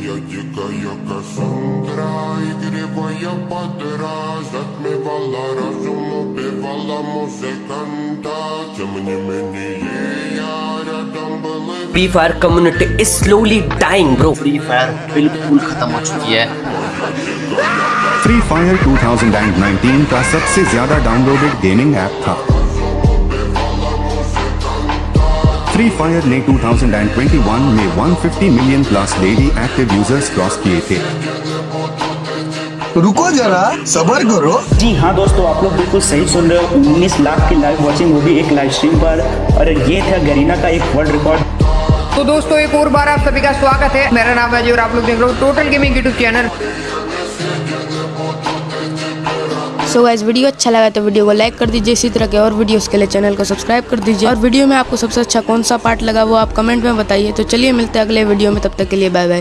Я дикая Кассандра Игривая подра Затмевала разум, убивала музыканта Тем не менее я рядом был и Free Fire community is slowly dying bro Free Fire बिल्कुल खत्म हो चुकी है फ्री फायर 2019 का सबसे ज्यादा डाउनलोडेड गेमिंग ऐप था फ्री फायर ने 2021 में 150 million plus daily active users cross किए थे। रुको जरा सबर करो। जी हाँ दोस्तों आप लोग बिल्कुल सही सुन रहे हो। 19 लाख की लाइव वॉचिंग वो भी एक लाइव स्ट्रीम पर। और ये था गरीना का एक वर्ल्ड रिकॉर्ड तो दोस्तों एक और बार आप सभी का स्वागत है। मेरा नाम है जी और आप लोग देख रहे हो total gaming YouTube channel so guys video अच्छा लगा तो वीडियो को लाइक कर दीजिए इसी तरह के और वीडियोस के लिए चैनल को सब्सक्राइब कर दीजिए। और वीडियो में आपको सबसे अच्छा कौन सा पार्ट लगा वो आप कमेंट में बताइए। तो चलिए मिलते हैं अगले वीडियो में, तब तक के लिए बाय बाय